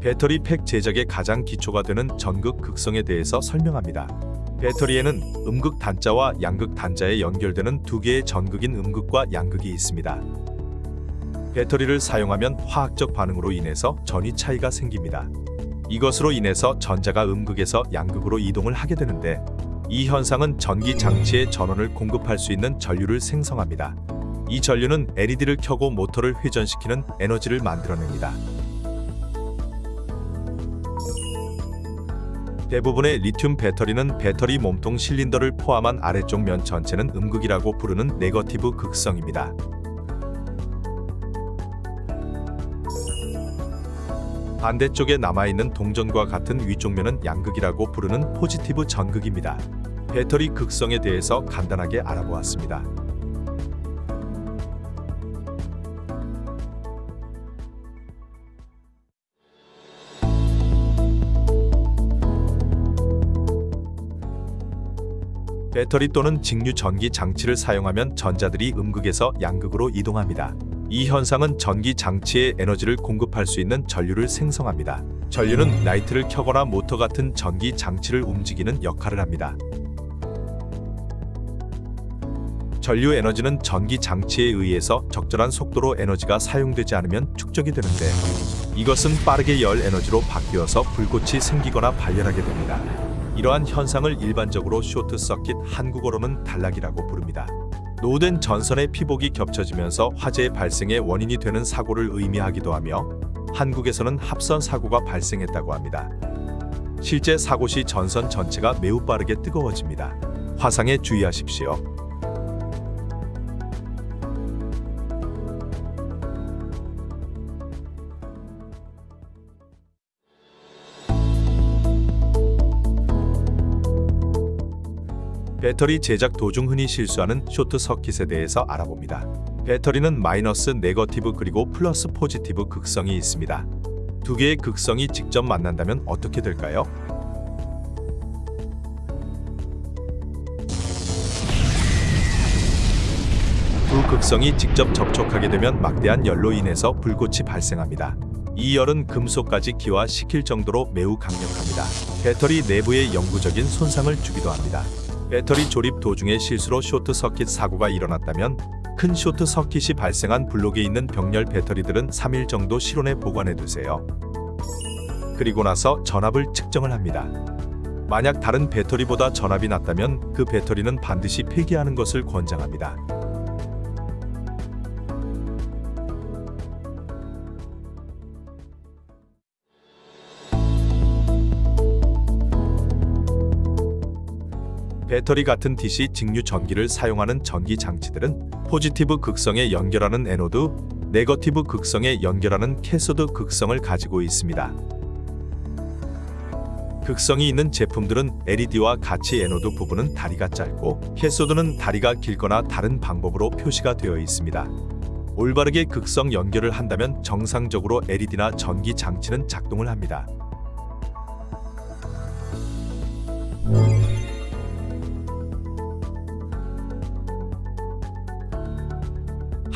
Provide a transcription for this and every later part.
배터리 팩 제작의 가장 기초가 되는 전극 극성에 대해서 설명합니다. 배터리에는 음극 단자와 양극 단자에 연결되는 두 개의 전극인 음극과 양극이 있습니다. 배터리를 사용하면 화학적 반응으로 인해서 전위 차이가 생깁니다. 이것으로 인해서 전자가 음극에서 양극으로 이동을 하게 되는데 이 현상은 전기 장치에 전원을 공급할 수 있는 전류를 생성합니다. 이 전류는 LED를 켜고 모터를 회전시키는 에너지를 만들어냅니다. 대부분의 리튬 배터리는 배터리 몸통 실린더를 포함한 아래쪽 면 전체는 음극이라고 부르는 negative 극성입니다. 반대쪽에 남아있는 동전과 같은 위쪽 면은 양극이라고 부르는 positive 전극입니다. 배터리 극성에 대해서 간단하게 알아보았습니다. 배터리 또는 직류 전기 장치를 사용하면 전자들이 음극에서 양극으로 이동합니다. 이 현상은 전기 장치에 에너지를 공급할 수 있는 전류를 생성합니다. 전류는 라이트를 켜거나 모터 같은 전기 장치를 움직이는 역할을 합니다. 전류 에너지는 전기 장치에 의해서 적절한 속도로 에너지가 사용되지 않으면 축적이 되는데 이것은 빠르게 열 에너지로 바뀌어서 불꽃이 생기거나 발열하게 됩니다. 이러한 현상을 일반적으로 쇼트 서킷 한국어로는 단락이라고 부릅니다. 노된 전선의 피복이 겹쳐지면서 화재 발생의 원인이 되는 사고를 의미하기도 하며 한국에서는 합선 사고가 발생했다고 합니다. 실제 사고 시 전선 전체가 매우 빠르게 뜨거워집니다. 화상에 주의하십시오. 배터리 제작 도중 흔히 실수하는 쇼트 서킷에 대해서 알아봅니다. 배터리는 마이너스 negative 그리고 플러스 positive 극성이 있습니다. 두 개의 극성이 직접 만난다면 어떻게 될까요? 두 극성이 직접 접촉하게 되면 막대한 열로 인해서 불꽃이 발생합니다. 이 열은 금속까지 기화시킬 정도로 매우 강력합니다. 배터리 내부에 영구적인 손상을 주기도 합니다. 배터리 조립 도중에 실수로 쇼트 서킷 사고가 일어났다면 큰 쇼트 서킷이 발생한 블록에 있는 병렬 배터리들은 3일 정도 실온에 보관해 두세요. 그리고 나서 전압을 측정을 합니다. 만약 다른 배터리보다 전압이 낮다면 그 배터리는 반드시 폐기하는 것을 권장합니다. 배터리 같은 DC 직류 전기를 사용하는 전기 장치들은 positive 극성에 연결하는 anode, negative 극성에 연결하는 cathode 극성을 가지고 있습니다. 극성이 있는 제품들은 LED와 같이 anode 부분은 다리가 짧고 cathode는 다리가 길거나 다른 방법으로 표시가 되어 있습니다. 올바르게 극성 연결을 한다면 정상적으로 LED나 전기 장치는 작동을 합니다.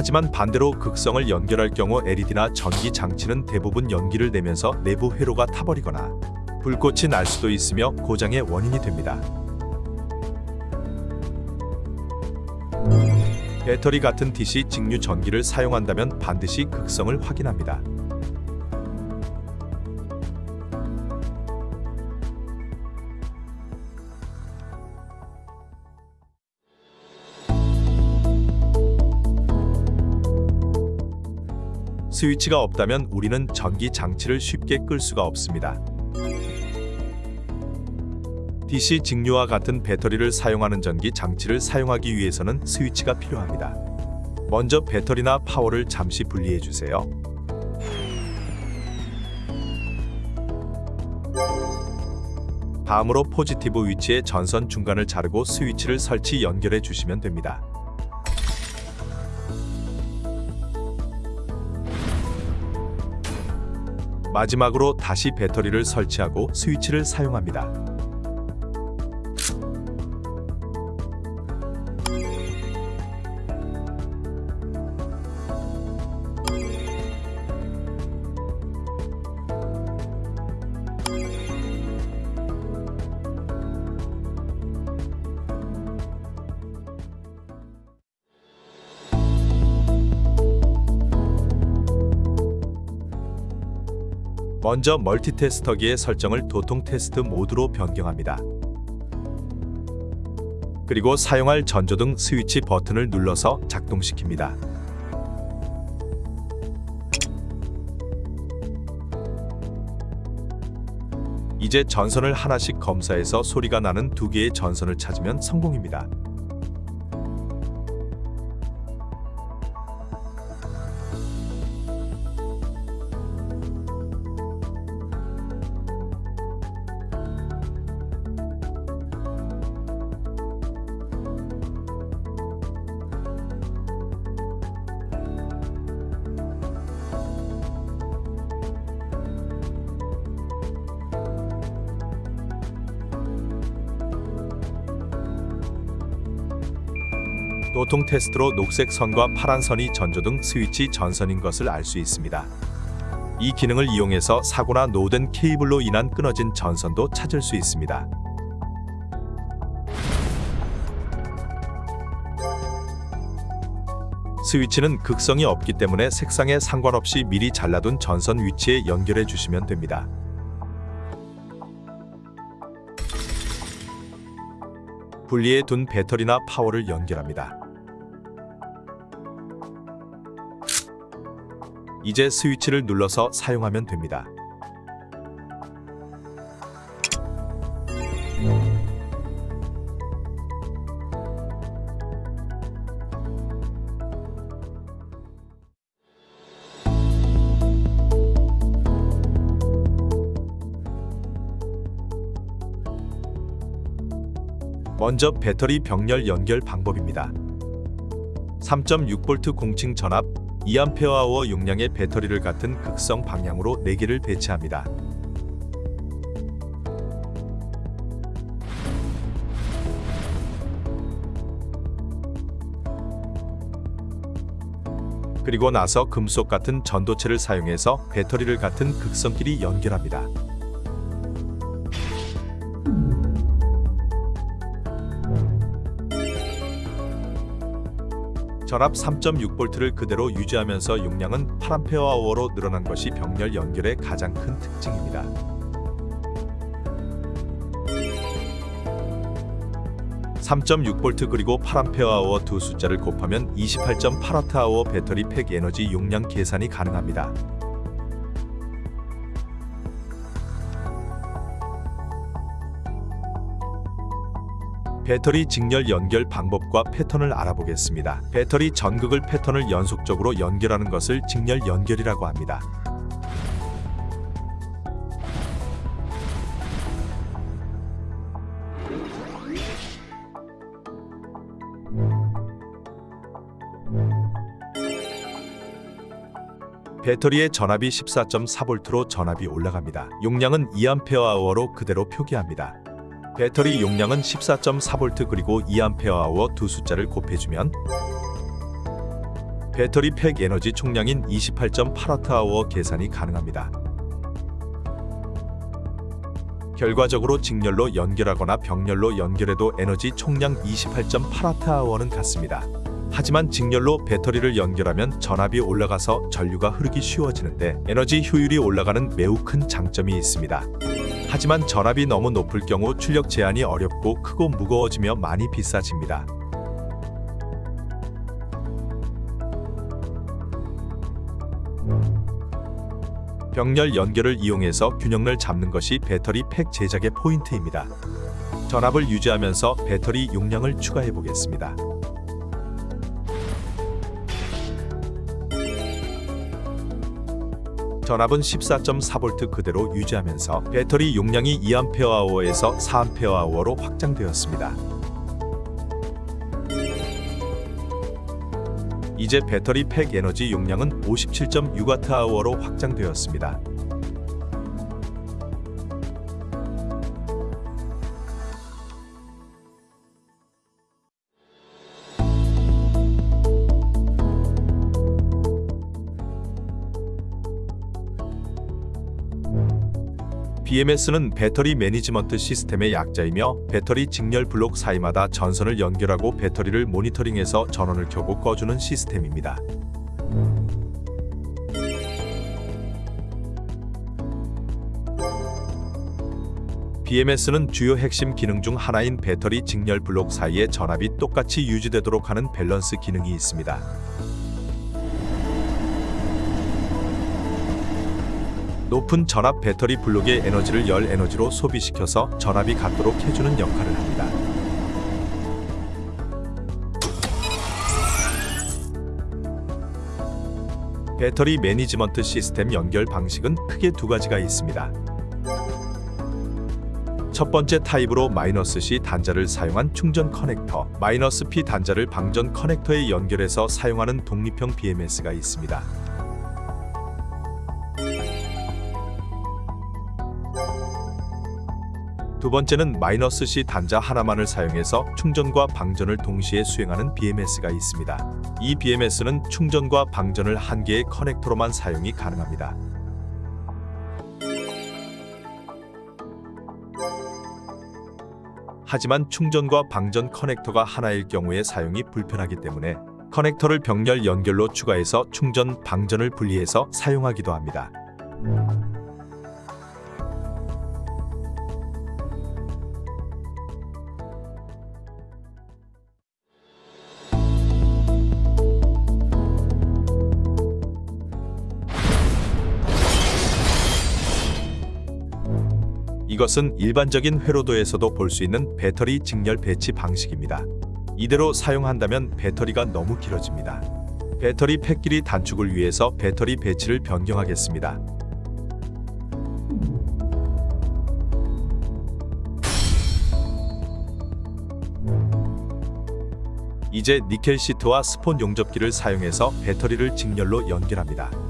하지만 반대로 극성을 연결할 경우 LED나 전기 장치는 대부분 연기를 내면서 내부 회로가 타버리거나 불꽃이 날 수도 있으며 고장의 원인이 됩니다. 배터리 같은 DC 직류 전기를 사용한다면 반드시 극성을 확인합니다. 스위치가 없다면 우리는 전기 장치를 쉽게 끌 수가 없습니다. DC 직류와 같은 배터리를 사용하는 전기 장치를 사용하기 위해서는 스위치가 필요합니다. 먼저 배터리나 파워를 잠시 분리해 주세요. 다음으로 포지티브 위치의 전선 중간을 자르고 스위치를 설치 연결해 주시면 됩니다. 마지막으로 다시 배터리를 설치하고 스위치를 사용합니다. 먼저 멀티테스터기의 설정을 도통 테스트 모드로 변경합니다. 그리고 사용할 전조등 스위치 버튼을 눌러서 작동시킵니다. 이제 전선을 하나씩 검사해서 소리가 나는 두 개의 전선을 찾으면 성공입니다. 도통 테스트로 녹색 선과 파란 선이 전조등 스위치 전선인 것을 알 수 있습니다. 이 기능을 이용해서 사고나 노후된 케이블로 인한 끊어진 전선도 찾을 수 있습니다. 스위치는 극성이 없기 때문에 색상에 상관없이 미리 잘라둔 전선 위치에 연결해 주시면 됩니다. 분리해 둔 배터리나 파워를 연결합니다. 이제 스위치를 눌러서 사용하면 됩니다. 먼저 배터리 병렬 연결 방법입니다. 3.6V 공칭 전압 2Ah 용량의 배터리를 같은 극성 방향으로 4개를 배치합니다. 그리고 나서 금속 같은 전도체를 사용해서 배터리를 같은 극성끼리 연결합니다. 전압 3.6V를 그대로 유지하면서 용량은 8Ah로 늘어난 것이 병렬 연결의 가장 큰 특징입니다. (3.6V) 그리고 8Ah 두 숫자를 곱하면 28.8Wh 배터리 팩 에너지 용량 계산이 가능합니다. 배터리 직렬 연결 방법과 패턴을 알아보겠습니다. 배터리 전극을 패턴을 연속적으로 연결하는 것을 직렬 연결이라고 합니다. 배터리의 전압이 14.4V로 전압이 올라갑니다. 용량은 2Ah.로 그대로 표기합니다. 배터리 용량은 14.4V 그리고 2Ah 두 숫자를 곱해주면 배터리 팩 에너지 총량인 28.8Wh 계산이 가능합니다. 결과적으로 직렬로 연결하거나 병렬로 연결해도 에너지 총량 28.8Wh는 같습니다. 하지만 직렬로 배터리를 연결하면 전압이 올라가서 전류가 흐르기 쉬워지는데 에너지 효율이 올라가는 매우 큰 장점이 있습니다. 하지만 전압이 너무 높을 경우 출력 제한이 어렵고 크고 무거워지며 많이 비싸집니다. 병렬 연결을 이용해서 균형을 잡는 것이 배터리 팩 제작의 포인트입니다. 전압을 유지하면서 배터리 용량을 추가해 보겠습니다. 전압은 14.4V 그대로 유지하면서 배터리 용량이 2Ah.에서 4Ah.로 확장되었습니다. 이제 배터리 팩 에너지 용량은 57.6Wh로 확장되었습니다. BMS는 battery management system의 약자이며 배터리 직렬 블록 사이마다 전선을 연결하고 배터리를 모니터링해서 전원을 켜고 꺼주는 시스템입니다. BMS는 주요 핵심 기능 중 하나인 배터리 직렬 블록 사이의 전압이 똑같이 유지되도록 하는 밸런스 기능이 있습니다. 높은 전압 배터리 블록의 에너지를 열 에너지로 소비시켜서 전압이 같도록 해주는 역할을 합니다. battery management system 연결 방식은 크게 두 가지가 있습니다. 첫 번째 타입으로 마이너스 C 단자를 사용한 충전 커넥터, 마이너스 P 단자를 방전 커넥터에 연결해서 사용하는 독립형 BMS가 있습니다. 두 번째는 마이너스 C 단자 하나만을 사용해서 충전과 방전을 동시에 수행하는 BMS가 있습니다. 이 BMS는 충전과 방전을 한 개의 커넥터로만 사용이 가능합니다. 하지만 충전과 방전 커넥터가 하나일 경우에 사용이 불편하기 때문에 커넥터를 병렬 연결로 추가해서 충전, 방전을 분리해서 사용하기도 합니다. 이것은 일반적인 회로도에서도 볼 수 있는 배터리 직렬 배치 방식입니다. 이대로 사용한다면 배터리가 너무 길어집니다. 배터리 팩 길이 단축을 위해서 배터리 배치를 변경하겠습니다. 이제 니켈 시트와 스폿 용접기를 사용해서 배터리를 직렬로 연결합니다.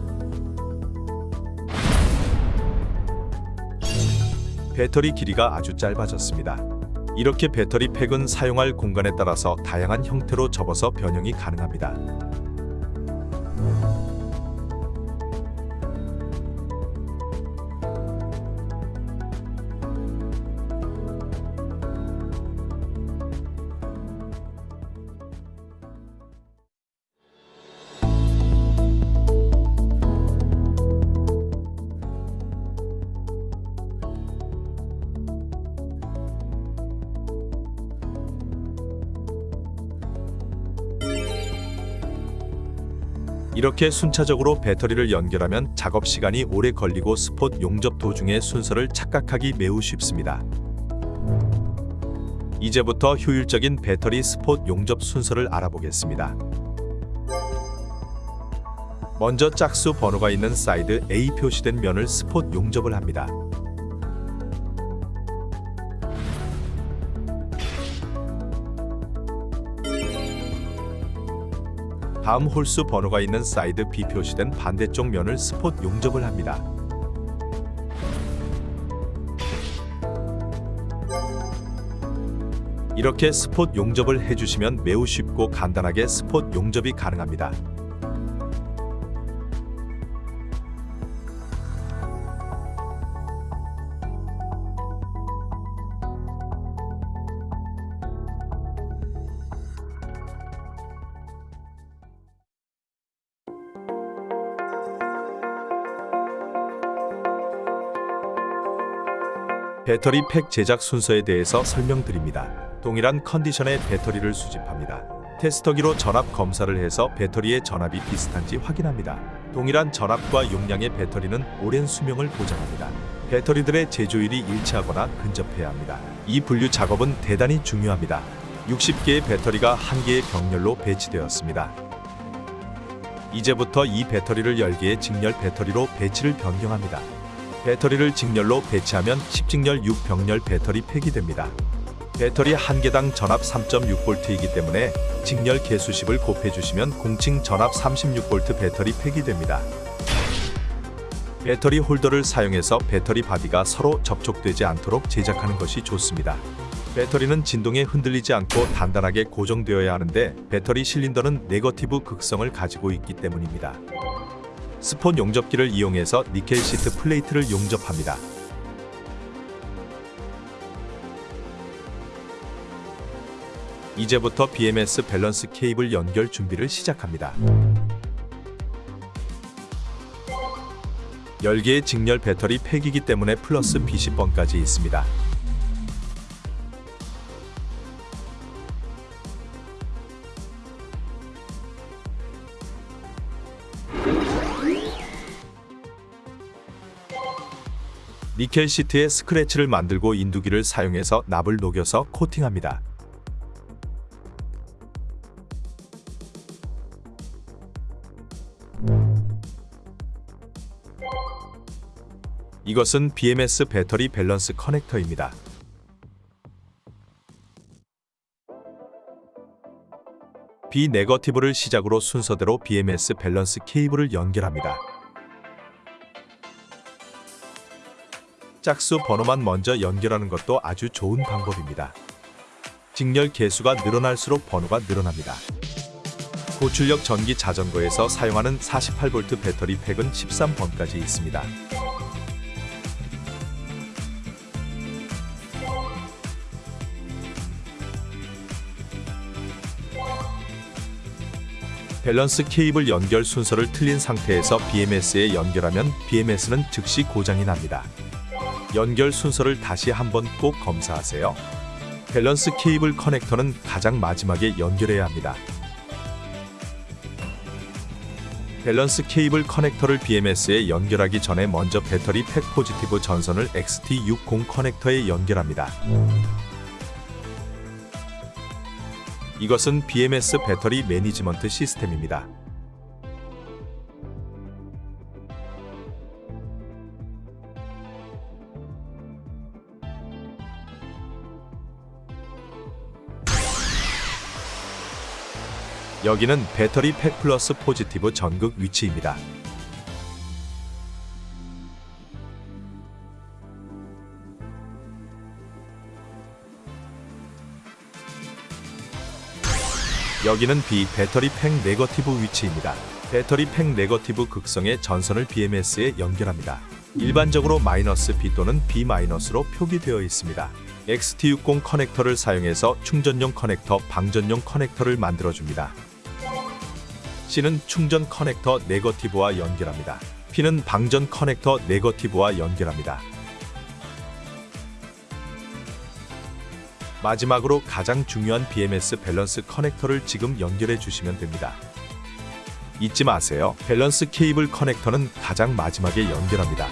배터리 길이가 아주 짧아졌습니다. 이렇게 배터리 팩은 사용할 공간에 따라서 다양한 형태로 접어서 변형이 가능합니다. 이렇게 순차적으로 배터리를 연결하면 작업 시간이 오래 걸리고 스폿 용접 도중의 순서를 착각하기 매우 쉽습니다. 이제부터 효율적인 배터리 스폿 용접 순서를 알아보겠습니다. 먼저 짝수 번호가 있는 사이드 A 표시된 면을 스폿 용접을 합니다. 다음 홀수 번호가 있는 사이드 B 표시된 반대쪽 면을 스폿 용접을 합니다. 이렇게 스폿 용접을 해주시면 매우 쉽고 간단하게 스폿 용접이 가능합니다. 배터리 팩 제작 순서에 대해서 설명드립니다. 동일한 컨디션의 배터리를 수집합니다. 테스터기로 전압 검사를 해서 배터리의 전압이 비슷한지 확인합니다. 동일한 전압과 용량의 배터리는 오랜 수명을 보장합니다. 배터리들의 제조일이 일치하거나 근접해야 합니다. 이 분류 작업은 대단히 중요합니다. 60개의 배터리가 한 개의 병렬로 배치되었습니다. 이제부터 이 배터리를 10개의 직렬 배터리로 배치를 변경합니다. 배터리를 직렬로 배치하면 10직렬 6병렬 배터리 팩이 됩니다. 배터리 한 개당 전압 3.6V이기 때문에 직렬 개수 10을 곱해주시면 공칭 전압 36V 배터리 팩이 됩니다. 배터리 홀더를 사용해서 배터리 바디가 서로 접촉되지 않도록 제작하는 것이 좋습니다. 배터리는 진동에 흔들리지 않고 단단하게 고정되어야 하는데 배터리 실린더는 네거티브 극성을 가지고 있기 때문입니다. 스폿 용접기를 이용해서 니켈 시트 플레이트를 용접합니다. 이제부터 BMS 밸런스 케이블 연결 준비를 시작합니다. 10개의 직렬 배터리 팩이기 때문에 플러스 20번까지 있습니다. 니켈 시트에 스크래치를 만들고 인두기를 사용해서 납을 녹여서 코팅합니다. 이것은 BMS 배터리 밸런스 커넥터입니다. B 네거티브를 시작으로 순서대로 BMS 밸런스 케이블을 연결합니다. 짝수 번호만 먼저 연결하는 것도 아주 좋은 방법입니다. 직렬 개수가 늘어날수록 번호가 늘어납니다. 고출력 전기 자전거에서 사용하는 48V 배터리 팩은 13번까지 있습니다. 밸런스 케이블 연결 순서를 틀린 상태에서 BMS에 연결하면 BMS는 즉시 고장이 납니다. 연결 순서를 다시 한번 꼭 검사하세요. 밸런스 케이블 커넥터는 가장 마지막에 연결해야 합니다. 밸런스 케이블 커넥터를 BMS에 연결하기 전에 먼저 배터리 팩 포지티브 전선을 XT60 커넥터에 연결합니다. 이것은 BMS battery management system입니다. 여기는 배터리 팩 플러스 포지티브 전극 위치입니다. 여기는 B 배터리 팩 네거티브 위치입니다. 배터리 팩 네거티브 극성의 전선을 BMS에 연결합니다. 일반적으로 마이너스 B 또는 B 마이너스로 표기되어 있습니다. XT60 커넥터를 사용해서 충전용 커넥터, 방전용 커넥터를 만들어줍니다. C는 충전 커넥터 네거티브와 연결합니다. P는 방전 커넥터 네거티브와 연결합니다. 마지막으로 가장 중요한 BMS 밸런스 커넥터를 지금 연결해 주시면 됩니다. 잊지 마세요. 밸런스 케이블 커넥터는 가장 마지막에 연결합니다.